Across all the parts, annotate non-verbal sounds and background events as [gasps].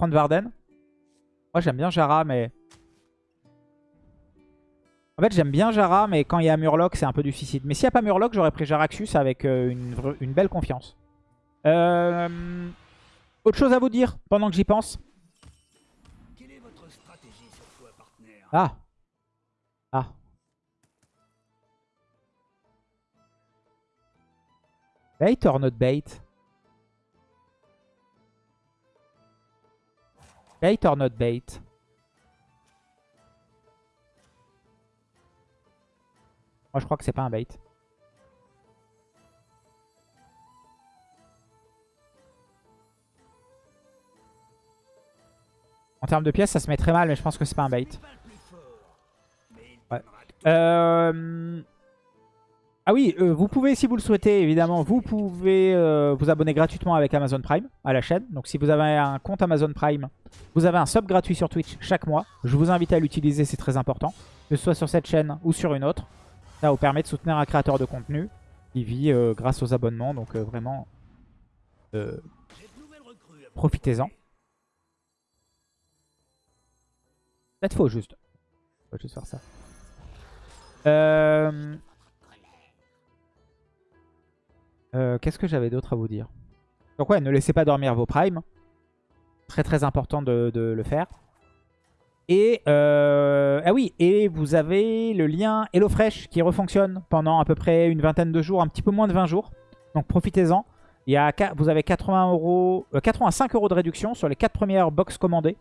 prendre Varden. Moi, j'aime bien Jara, mais... En fait, j'aime bien Jara, mais quand il y a Murloc, c'est un peu du suicide. Mais s'il n'y a pas Murloc, j'aurais pris Jaraxus avec euh, une, une, belle confiance. Euh... Autre chose à vous dire pendant que j'y pense? Quelle est votre stratégie cette fois, partenaire? Ah Ah Bait or not bait? Bait or not bait? Moi je crois que c'est pas un bait. En termes de pièces, ça se met très mal, mais je pense que c'est pas un bait. Euh... Ah oui, euh, vous pouvez, si vous le souhaitez, évidemment, vous pouvez euh, vous abonner gratuitement avec Amazon Prime à la chaîne. Donc si vous avez un compte Amazon Prime, vous avez un sub gratuit sur Twitch chaque mois. Je vous invite à l'utiliser, c'est très important. Que ce soit sur cette chaîne ou sur une autre. Ça vous permet de soutenir un créateur de contenu qui vit euh, grâce aux abonnements. Donc vraiment, profitez-en. Peut-être faux juste. Faut juste faire ça. Euh... Euh, Qu'est-ce que j'avais d'autre à vous dire? Donc ouais, ne laissez pas dormir vos primes. Très très important de, le faire. Et euh, ah oui, et vous avez le lien HelloFresh qui refonctionne pendant à peu près une vingtaine de jours, un petit peu moins de 20 jours. Donc profitez-en. Vous avez 80 euros, 85 euros de réduction sur les 4 premières box commandées.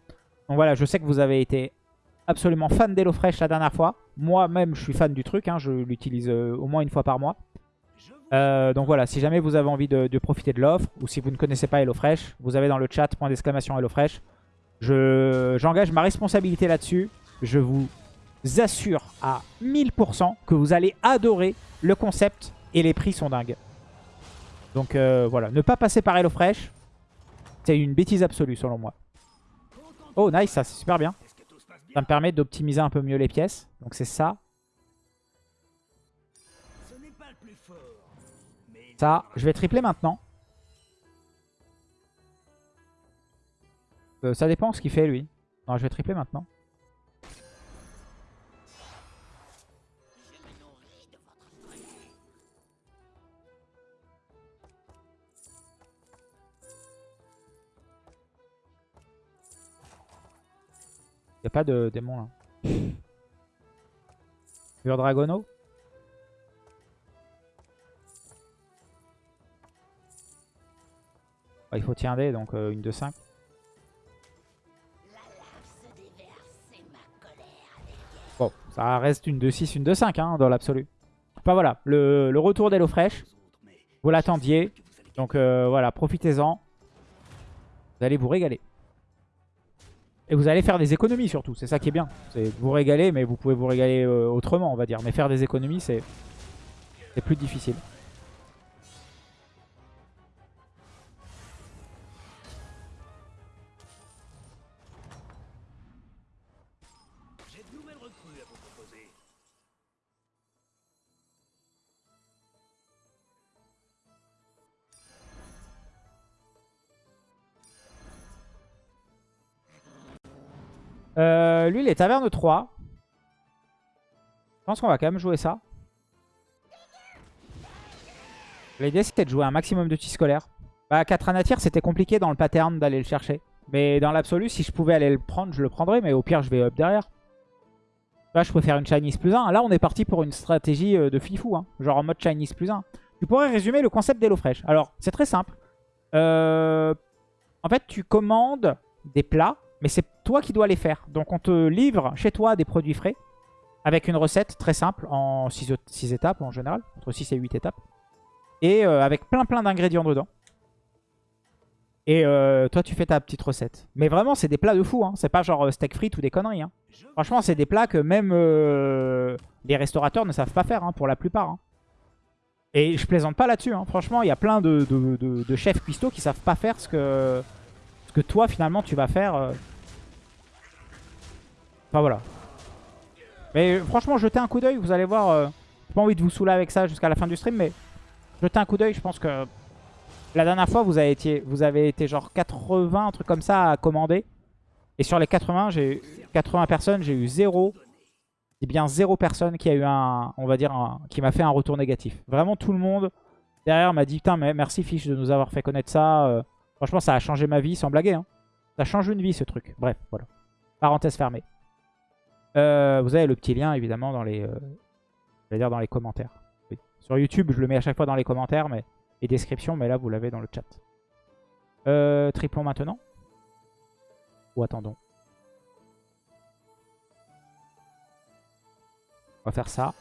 Donc voilà, je sais que vous avez été absolument fan d'HelloFresh la dernière fois. Moi-même, je suis fan du truc. Hein, je l'utilise euh, au moins une fois par mois. Euh, donc voilà, si jamais vous avez envie de, profiter de l'offre, ou si vous ne connaissez pas HelloFresh, vous avez dans le chat point d'exclamation HelloFresh. J'engage ma responsabilité là-dessus. Je vous assure à 1000% que vous allez adorer le concept et les prix sont dingues. Donc euh, voilà, ne pas passer par HelloFresh, c'est une bêtise absolue selon moi. Oh nice, ça c'est super bien. Ça me permet d'optimiser un peu mieux les pièces. Donc c'est ça. Ça, je vais tripler maintenant. Euh, ça dépend ce qu'il fait lui. Non, je vais tripler maintenant. Il a pas de démon là. [laughs] Pure Dragono? Il faut tirer donc euh, une de 5. Bon, ça reste une de 6, une de 5 hein, dans l'absolu. Enfin voilà, le, retour d'HelloFresh. Vous l'attendiez. Donc euh, voilà, profitez-en. Vous allez vous régaler. Et vous allez faire des économies surtout, c'est ça qui est bien. C'est vous régaler, mais vous pouvez vous régaler euh, autrement, on va dire. Mais faire des économies, c'est plus difficile. Euh, lui, il est taverne 3. Je pense qu'on va quand même jouer ça. L'idée, c'était de jouer un maximum de tis scolaire. Bah, 4 anatir, c'était compliqué dans le pattern d'aller le chercher. Mais dans l'absolu, si je pouvais aller le prendre, je le prendrais. Mais au pire, je vais up derrière. Là, je préfère une Chinese plus 1. Là, on est parti pour une stratégie euh, de fifou. Hein. Genre en mode Chinese plus 1. Tu pourrais résumer le concept d'HelloFresh. Alors, c'est très simple. Euh, en fait, tu commandes des plats mais c'est toi qui dois les faire. Donc on te livre chez toi des produits frais avec une recette très simple en 6, étapes en général, entre 6 et 8 étapes. Et euh, avec plein plein d'ingrédients dedans. Et euh, toi tu fais ta petite recette. Mais vraiment c'est des plats de fou, hein. c'est pas genre euh, steak frites ou des conneries. Hein. Franchement c'est des plats que même les restaurateurs ne savent pas faire hein, pour la plupart. Et je plaisante pas là-dessus, franchement il y a plein de, de, chefs cuistots qui savent pas faire ce que, ce que toi finalement tu vas faire Enfin voilà. Mais franchement, jetez un coup d'œil, vous allez voir. Euh, J'ai pas envie de vous saouler avec ça jusqu'à la fin du stream, mais jetez un coup d'œil, je pense que La dernière fois, vous avez été, vous avez été genre 80, un truc comme ça, à commander. Et sur les 80, j'ai eu 80 personnes, j'ai eu 0. C'est bien 0 personne qui a eu un, on va dire, qui m'a fait un retour négatif. Vraiment tout le monde derrière m'a dit, putain, merci Fiche de nous avoir fait connaître ça. Franchement, ça a changé ma vie, sans blaguer. Hein. Ça change une vie, ce truc. Bref, voilà. Parenthèse fermée. Euh, vous avez le petit lien, évidemment, dans les, euh, dans les commentaires. Sur YouTube, je le mets à chaque fois dans les commentaires mais, et descriptions, mais là, vous l'avez dans le chat. Euh, triplons maintenant Ou attendons On va faire ça.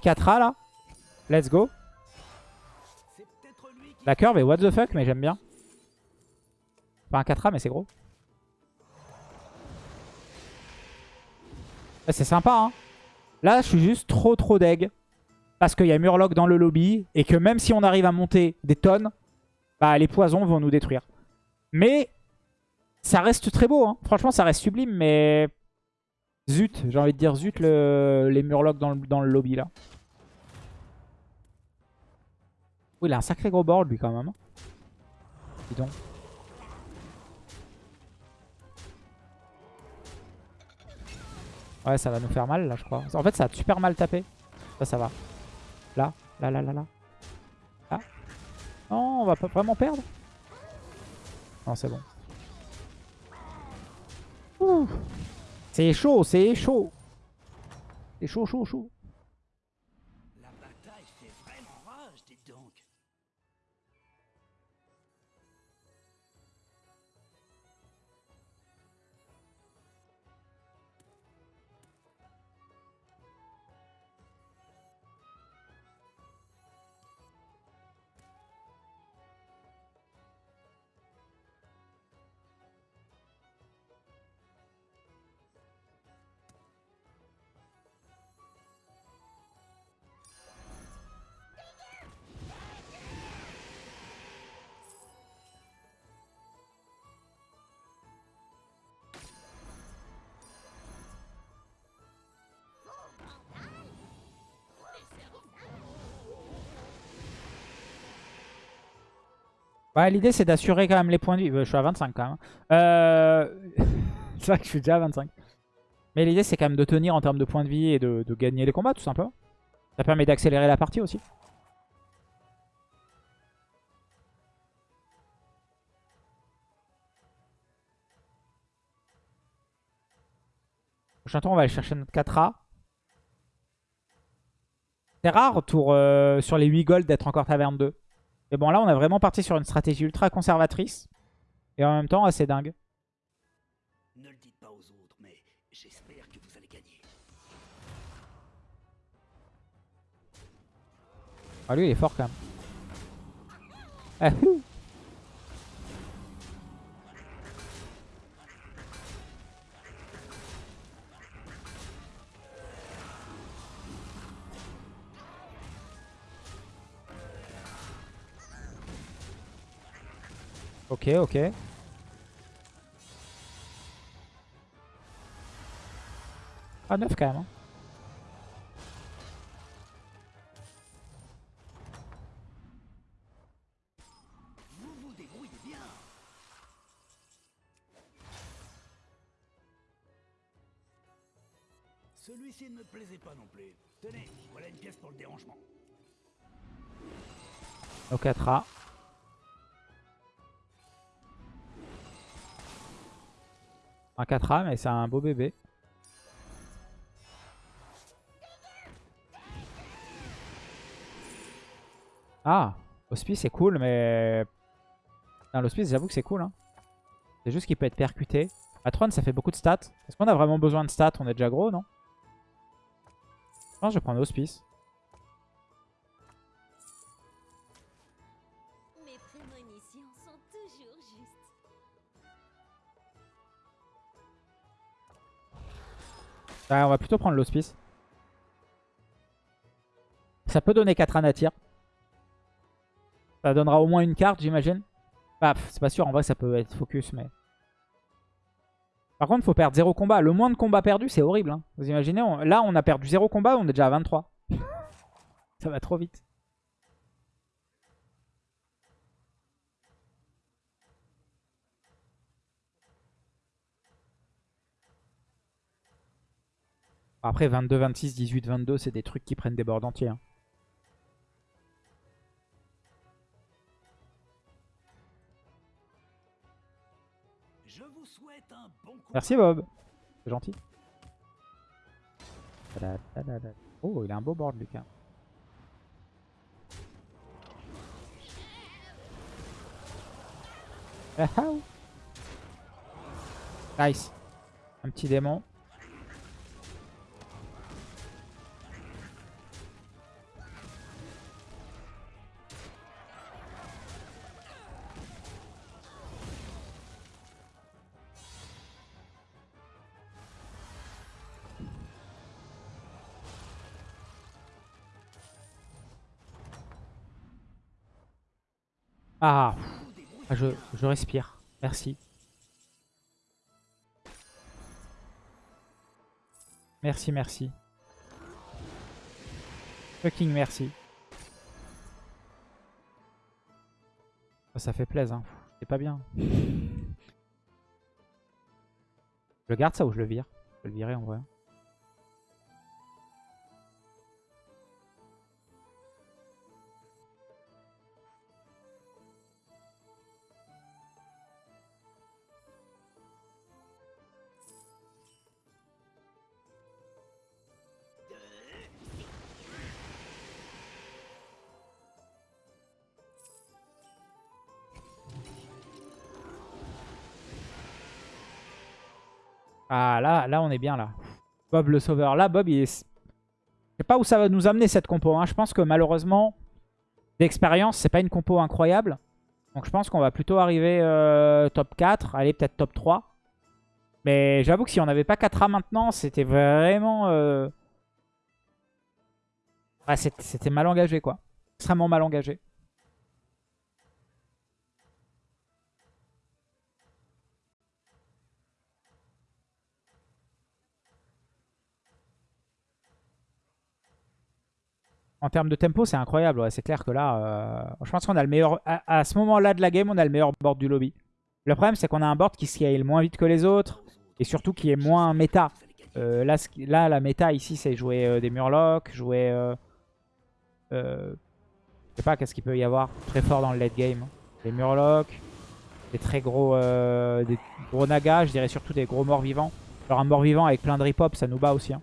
Picatra là. Let's go. La curve est what the fuck, mais j'aime bien. Pas un 4A, mais c'est gros. C'est sympa, hein. Là, je suis juste trop trop deg. Parce qu'il y a Murloc dans le lobby. Et que même si on arrive à monter des tonnes, bah, les poisons vont nous détruire. Mais ça reste très beau. Hein. Franchement, ça reste sublime. Mais zut, j'ai envie de dire zut les Murlocs dans le, dans le lobby là. Oui, il a un sacré gros board lui quand même. Dis donc. Ouais, ça va nous faire mal là, je crois. En fait, ça a super mal tapé. Ça, ça va. Là, là, là, là, là. Ah. Non, on va pas vraiment perdre. Non, c'est bon. C'est chaud, c'est chaud. C'est chaud, chaud, chaud. Ouais, l'idée c'est d'assurer quand même les points de vie. Euh, je suis à 25 quand même. Euh... [laughs] c'est vrai que je suis déjà à 25. Mais l'idée c'est quand même de tenir en termes de points de vie et de, gagner les combats tout simplement. Ça permet d'accélérer la partie aussi. Prochain tour on va aller chercher notre 4A. C'est rare tour, euh, sur les 8 gold d'être encore taverne 2. Mais bon, là, on a vraiment parti sur une stratégie ultra conservatrice. Et en même temps, assez dingue. Ne le dites pas aux autres, mais j'espère que vous allez gagner. Ah, lui, il est fort quand même. Ah, [laughs] Ok, ok. Ah, 9 quand même. Hein. Vous vous débrouillez bien. Celui-ci ne me plaisait pas non plus. Tenez, voilà une pièce pour le dérangement. Ok, 4A. Un 4A, mais c'est un beau bébé. Ah Hospice c'est cool, mais... L'hospice, j'avoue que c'est cool. Hein. C'est juste qu'il peut être percuté. Atron, ça fait beaucoup de stats. Est-ce qu'on a vraiment besoin de stats? On est déjà gros, non? Je pense que je vais prendre l'hospice. on va plutôt prendre l'hospice. Ça peut donner 4 anatyrs. Ça donnera au moins une carte, j'imagine. Bah, c'est pas sûr, en vrai ça peut être focus, mais... Par contre, faut perdre 0 combat. Le moins de combats perdus, c'est horrible. hein. Vous imaginez, là on a perdu 0 combat, on est déjà à 23. [laughs] ça va trop vite. Après 22, 26, 18, 22, c'est des trucs qui prennent des boards entiers. hein. Je vous souhaite un bon combat. Merci Bob. C'est gentil. Oh, il a un beau board, Lucas. Ah, ah. Nice. Un petit démon. Je, respire. Merci. Merci, merci. Fucking merci. Ah, Ça fait plaisir. Hein. C'est pas bien. Je garde ça ou je le vire? Je vais le virer en vrai. Ah là, là on est bien là. Bob le sauveur. Là, Bob, il est... Je sais pas où ça va nous amener cette compo. hein. Je pense que malheureusement, d'expérience, c'est pas une compo incroyable. Donc je pense qu'on va plutôt arriver euh, top 4. Allez, peut-être top 3. Mais j'avoue que si on n'avait pas 4A maintenant, c'était vraiment... euh, ouais, c'était c'était mal engagé, quoi. Extrêmement mal engagé. En termes de tempo, c'est incroyable. C'est clair que là, euh, je pense qu'on a le meilleur... À, ce moment-là de la game, on a le meilleur board du lobby. Le problème, c'est qu'on a un board qui scale moins vite que les autres. Et surtout qui est moins méta. Euh, là, là, la méta ici, c'est jouer euh, des murlocs, jouer... Euh, je sais pas, qu'est-ce qu'il peut y avoir très fort dans le late game. Des murlocs, des très gros, des gros nagas, je dirais surtout des gros morts vivants. Alors un mort vivant avec plein de rip-hop, ça nous bat aussi. hein.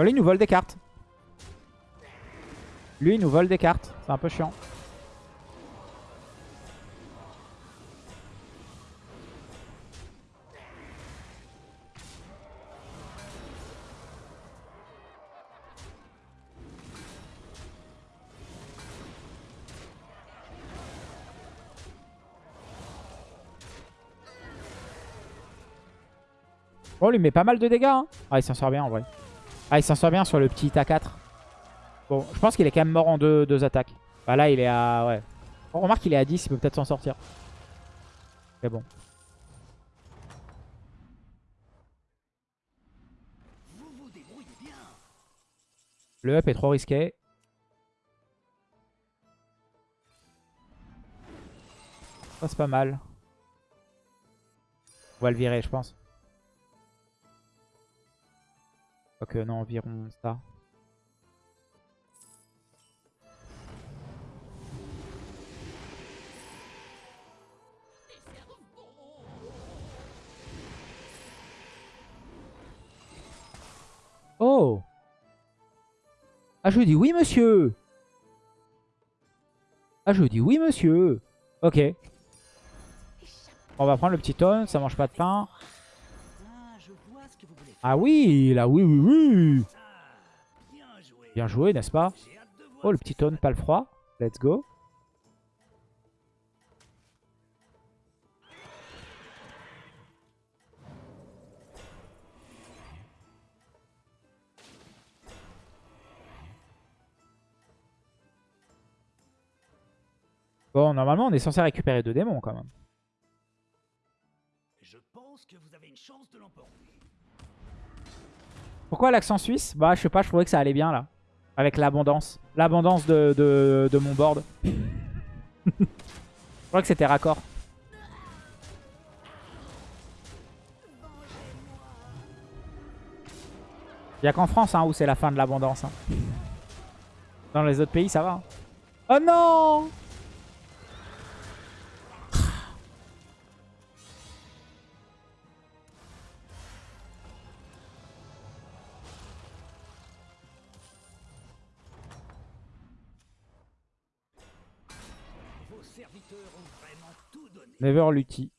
Voilà, il nous vole des cartes. Lui, il nous vole des cartes. C'est un peu chiant. Oh, lui met pas mal de dégâts. hein. Ah, il s'en sort bien en vrai. Ah, il s'en sort bien sur le petit A4. Bon, je pense qu'il est quand même mort en deux, deux attaques. Bah là, il est à... Ouais. On remarque qu'il est à 10, il peut peut-être s'en sortir. Mais bon. Le up est trop risqué. Ça, c'est pas mal. On va le virer, je pense. Non, environ ça. Oh Ah, je dis oui, monsieur Ah, je dis oui, monsieur Ok. On va prendre le petit tonne, ça mange pas de pain. Ah, je vois ce que vous voulez faire. Ah oui, là, oui, oui, oui bien joué. N'est-ce pas? Oh, le petit tonne, pas le froid. Let's go. Bon, normalement, on est censé récupérer deux démons quand même. Je pense que vous avez une chance de l'emporter. Pourquoi l'accent suisse? Bah, je sais pas, je trouvais que ça allait bien là. Avec l'abondance. L'abondance de, mon board. [laughs] je crois que c'était raccord. Il a qu'en France hein, où c'est la fin de l'abondance. hein. Dans les autres pays, ça va. hein. Oh non Never Lucky.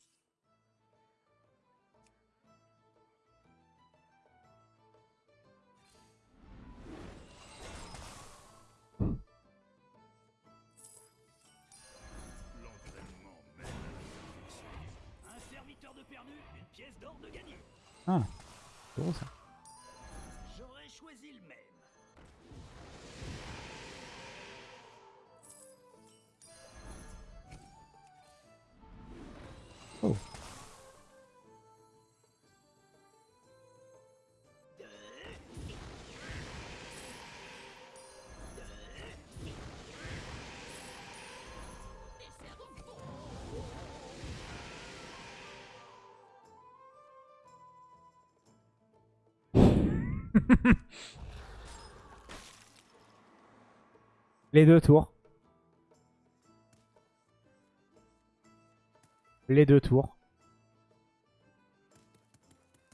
[laughs] Les deux tours. Les deux tours.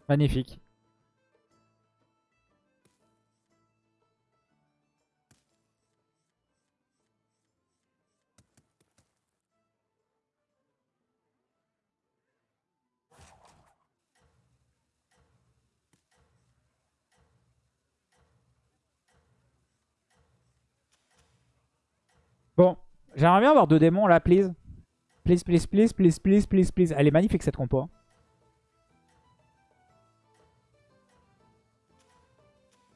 Magnifique. Bon, j'aimerais bien avoir deux démons là, please. Please, please, please, please, please, please, please. Elle est magnifique cette compo. hein.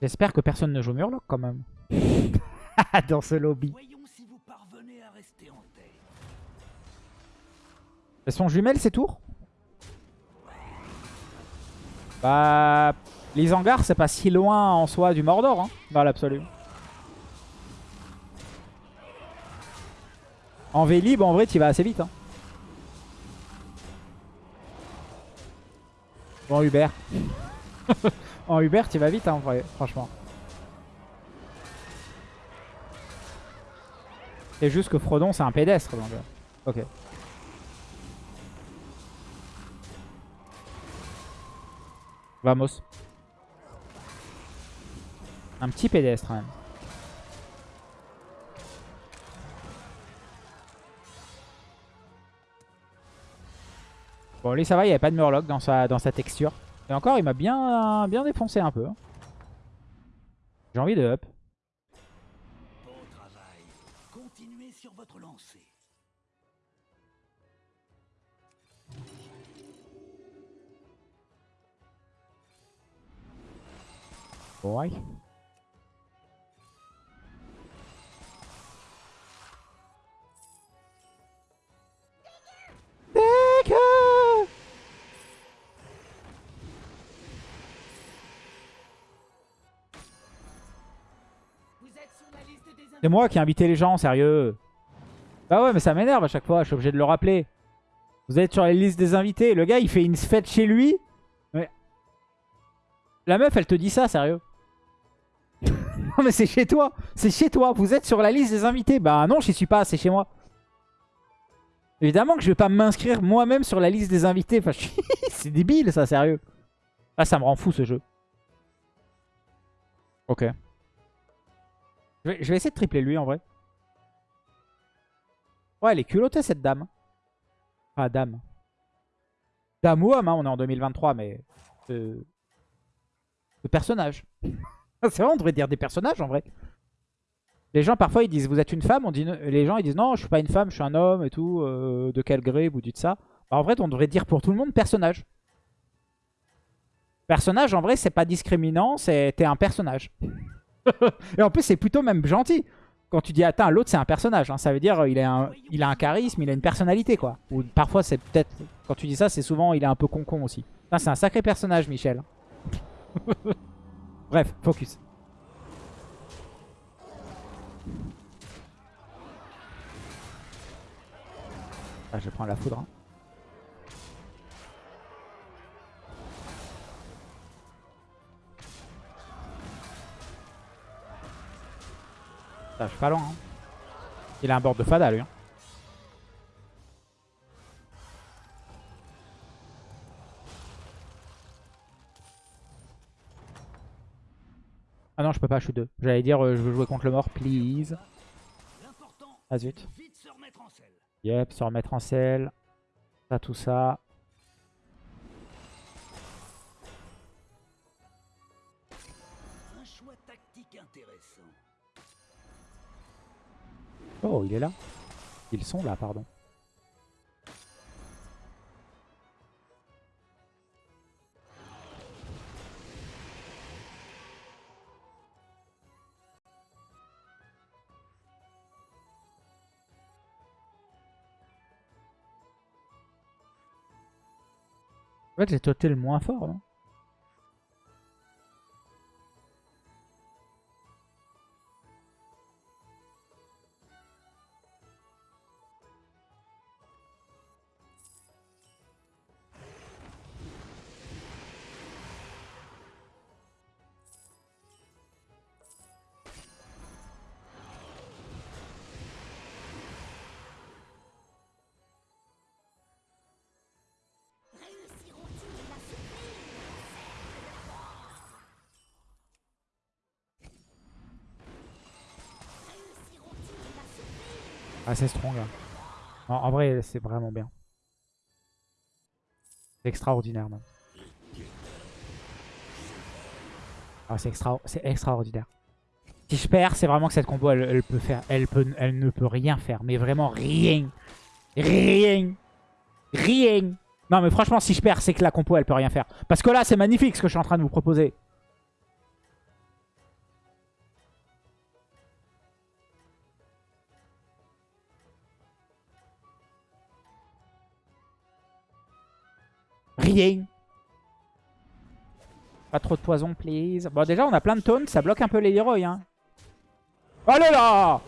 J'espère que personne ne joue Murloc quand même. [laughs] Dans ce lobby. Voyons si vous parvenez à rester en tête. Elles sont jumelles ces tours? Bah... Les hangars c'est pas si loin en soi du Mordor, hein, dans l'absolu. En Vélib, en vrai, tu vas assez vite. Hein. Bon, Hubert. [laughs] en Hubert, tu vas vite, hein, en vrai, franchement. C'est juste que Frodon, c'est un pédestre. Donc... euh, Ok. Vamos. Un petit pédestre, même. Bon, lui, ça va, il n'y avait pas de Murloc dans sa, dans sa texture. Et encore, il m'a bien, bien défoncé un peu. J'ai envie de up. Bon travail. Continuez sur votre lancée. C'est moi qui ai invité les gens, sérieux. Bah ouais, mais ça m'énerve à chaque fois, je suis obligé de le rappeler. Vous êtes sur les listes des invités, le gars il fait une fête chez lui. Mais... La meuf elle te dit ça, sérieux. [laughs] non mais c'est chez toi, c'est chez toi, vous êtes sur la liste des invités. Bah non, j'y suis pas, c'est chez moi. Évidemment que je vais pas m'inscrire moi-même sur la liste des invités. Enfin, [laughs] c'est débile ça, sérieux. Ah, ça me rend fou ce jeu. Ok. Je vais, essayer de tripler lui en vrai. Ouais, elle est culottée cette dame. Ah, dame. Dame ou homme, hein, on est en 2023, mais... euh, personnage. [laughs] C'est vrai, on devrait dire des personnages en vrai. Les gens parfois ils disent vous êtes une femme, on dit les gens ils disent non je suis pas une femme, je suis un homme et tout, euh, de quel gré vous dites ça. Bah, en vrai on devrait dire pour tout le monde personnage. Personnage en vrai c'est pas discriminant, c'est t'es un personnage. [laughs] et en plus c'est plutôt même gentil. quand tu dis atteint, l'autre c'est un personnage. hein. Ça veut dire il a, un, il a un charisme, il a une personnalité quoi. Ou parfois c'est peut-être, quand tu dis ça, c'est souvent il est un peu con-con aussi. C'est un sacré personnage, Michel. [laughs] Bref, focus. Ah, je prends la foudre. hein. Je suis pas loin. hein. Il a un board de fada lui. hein. Ah non, je peux pas, je suis deux. J'allais dire, euh, je veux jouer contre le mort, please. Ah zut. Yep, se remettre en selle. Ça, tout ça. Oh, il est là. Ils sont là, pardon. En fait, j'ai toté le moins fort, C'est strong. là. En, vrai, c'est vraiment bien. C'est extraordinaire, même. Ah, c'est extra, c'est extraordinaire. Si je perds, c'est vraiment que cette combo, elle, peut faire, elle, elle ne peut rien faire. Mais vraiment rien. Rien. Rien. Non, mais franchement, si je perds, c'est que la compo, elle peut rien faire. Parce que là, c'est magnifique ce que je suis en train de vous proposer. Pas trop de poison, please. Bon, déjà, on a plein de taunts. Ça bloque un peu les héros, hein. Allez là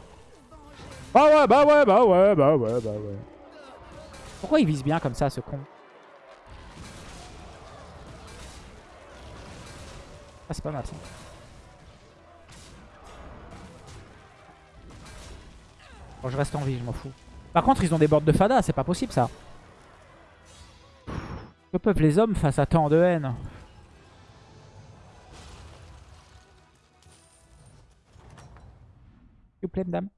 Bah ouais, bah ouais, bah ouais, bah ouais, bah ouais. Pourquoi il vise bien comme ça, ce con? Ah, c'est pas mal, ça. Bon, je reste en vie, je m'en fous. Par contre, ils ont des boards de fada. C'est pas possible, ça. Que peuvent les hommes face à tant de haine S'il vous plaît, madame.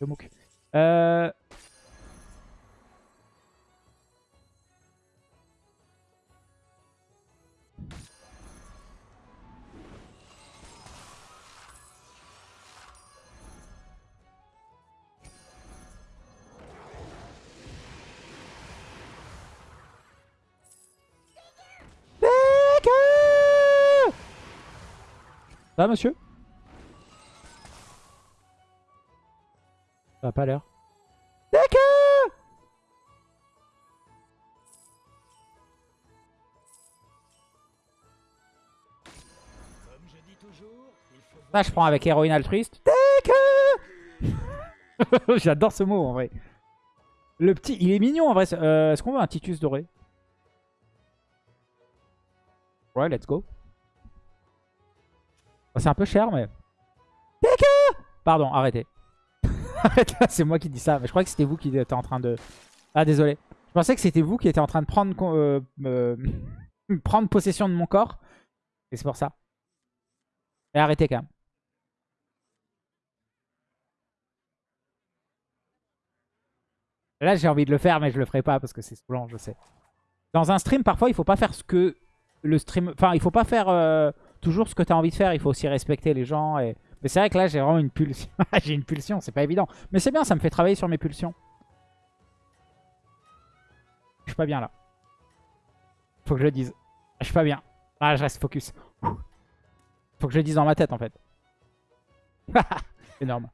Le mouk. Euh... Ça va, monsieur? Ça a pas l'air? Decker Comme je dis toujours, il faut Là, je prends avec héroïne altruiste. [laughs] J'adore ce mot, en vrai. Le petit, il est mignon, en vrai. Euh, Est-ce qu'on veut un Titus doré? Ouais, let's go. C'est un peu cher, mais... Decker Pardon, arrêtez. [laughs] Arrêtez, c'est moi qui dis ça. Mais je crois que c'était vous qui étiez en train de... Ah, désolé. Je pensais que c'était vous qui étiez en train de prendre, euh, euh, [laughs] prendre possession de mon corps. Et c'est pour ça. Et arrêtez quand même. Là, j'ai envie de le faire, mais je le ferai pas parce que c'est saoulant, je sais. Dans un stream, parfois, il faut pas faire ce que le stream... Enfin, il faut pas faire euh, toujours ce que tu as envie de faire. Il faut aussi respecter les gens. Mais c'est vrai que là, j'ai vraiment une pulsion. [laughs] j'ai une pulsion, c'est pas évident. Mais c'est bien, ça me fait travailler sur mes pulsions. Je suis pas bien là. Faut que je le dise. Je suis pas bien. Ah, je reste focus. Faut que je le dise dans ma tête en fait. [laughs] Énorme.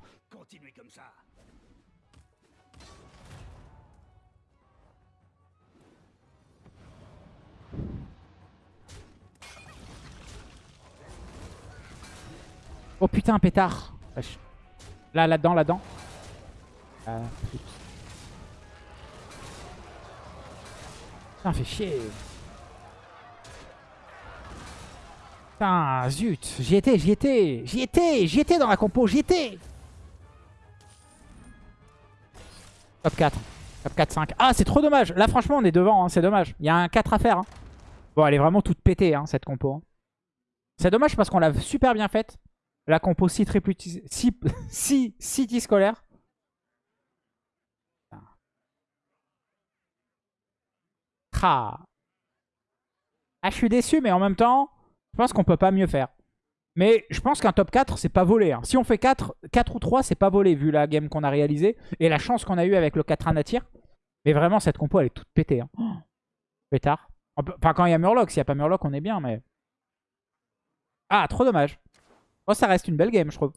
Oh putain, pétard. Là, là-dedans, là-dedans. Ah, putain. Fait chier. Putain, zut. J'y étais, j'y étais. J'y étais, j'y étais dans la compo, j'y étais. Top 4. Top 4, 5. Ah, c'est trop dommage. Là, franchement, on est devant, hein, c'est dommage. Il y a un 4 à faire. hein. Bon, elle est vraiment toute pétée, hein, cette compo. C'est dommage parce qu'on l'a super bien faite. La compo 6 triple 6 city scolaire. Ah. Ah, je suis déçu, mais en même temps, je pense qu'on peut pas mieux faire. Mais je pense qu'un top 4, c'est pas volé. hein. Si on fait 4, 4 ou 3, c'est pas volé vu la game qu'on a réalisée. Et la chance qu'on a eu avec le 4 1 attire. Mais vraiment, cette compo, elle est toute pétée. Hein. [gasps] Pétard. Enfin, quand il y a Murloc, s'il n'y a pas Murloc, on est bien, mais... Ah, trop dommage. Moi, ça reste une belle game, je trouve.